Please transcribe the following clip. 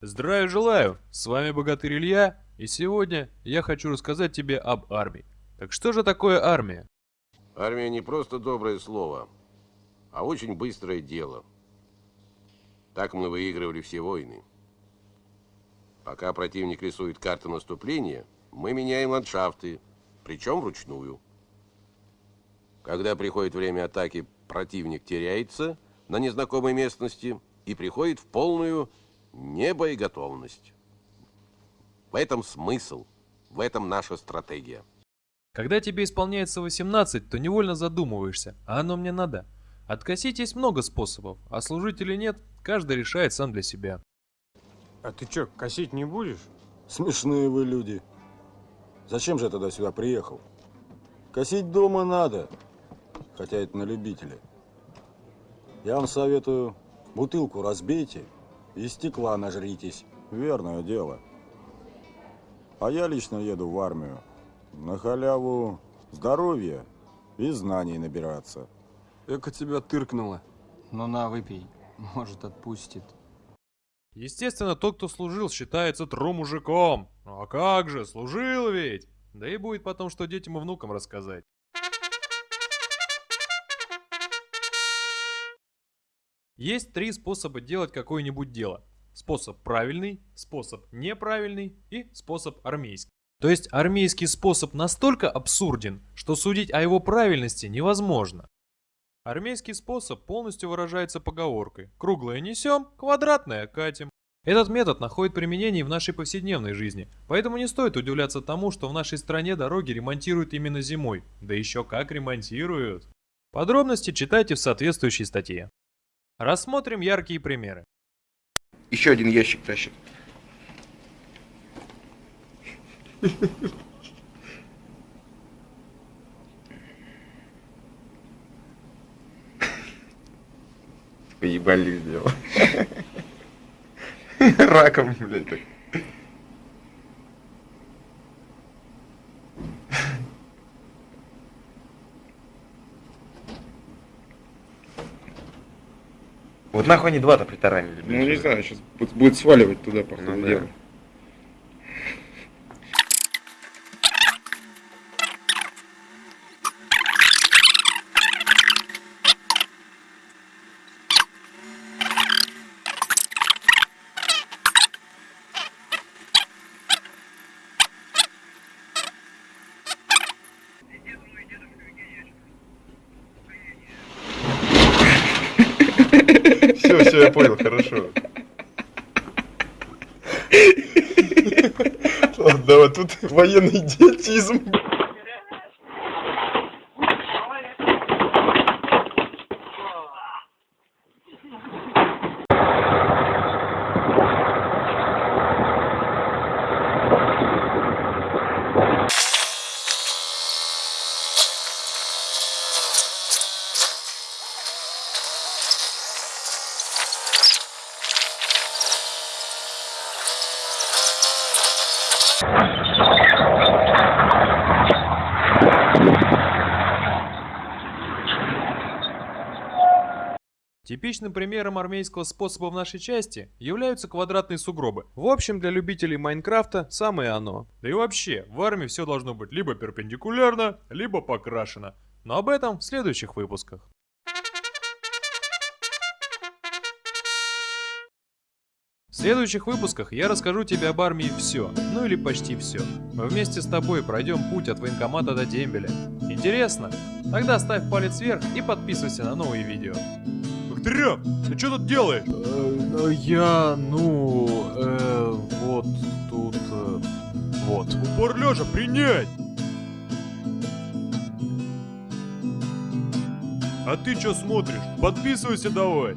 Здравия желаю! С вами Богатырь Илья, и сегодня я хочу рассказать тебе об армии. Так что же такое армия? Армия не просто доброе слово, а очень быстрое дело. Так мы выигрывали все войны. Пока противник рисует карты наступления, мы меняем ландшафты, причем вручную. Когда приходит время атаки, противник теряется на незнакомой местности и приходит в полную небоеготовность. В этом смысл, в этом наша стратегия. Когда тебе исполняется 18, то невольно задумываешься, а оно мне надо. Откосить есть много способов, а служить или нет, каждый решает сам для себя. А ты чё, косить не будешь? Смешные вы люди. Зачем же я тогда сюда приехал? Косить дома надо, хотя это на любителя. Я вам советую, бутылку разбейте и стекла нажритесь. Верное дело. А я лично еду в армию. На халяву здоровья и знаний набираться. Эка тебя тыркнуло. Ну на, выпей. Может, отпустит. Естественно, тот, кто служил, считается тру мужиком. Ну а как же, служил ведь! Да и будет потом, что детям и внукам рассказать. Есть три способа делать какое-нибудь дело. Способ правильный, способ неправильный и способ армейский. То есть армейский способ настолько абсурден, что судить о его правильности невозможно. Армейский способ полностью выражается поговоркой «круглое несем, квадратное катим». Этот метод находит применение в нашей повседневной жизни, поэтому не стоит удивляться тому, что в нашей стране дороги ремонтируют именно зимой. Да еще как ремонтируют. Подробности читайте в соответствующей статье. Рассмотрим яркие примеры. Еще один ящик тащит. Поебали сделал. Раком, блядь, Вот нахуй они два-то притаранили. Ну не знаю, сейчас будет сваливать туда, по ходу Ну, да. дела. Все, все, я понял, хорошо. Ладно, давай, тут военный идиотизм. Типичным примером армейского способа в нашей части являются квадратные сугробы. В общем, для любителей Майнкрафта самое оно. Да и вообще, в армии все должно быть либо перпендикулярно, либо покрашено. Но об этом в следующих выпусках. В следующих выпусках я расскажу тебе об армии все, ну или почти все. Мы вместе с тобой пройдем путь от военкомата до дембеля. Интересно? Тогда ставь палец вверх и подписывайся на новые видео. Бактериан, ты что тут делаешь? Я, ну, э, вот тут, э, вот. Упор лежа принять! А ты что смотришь? Подписывайся давай!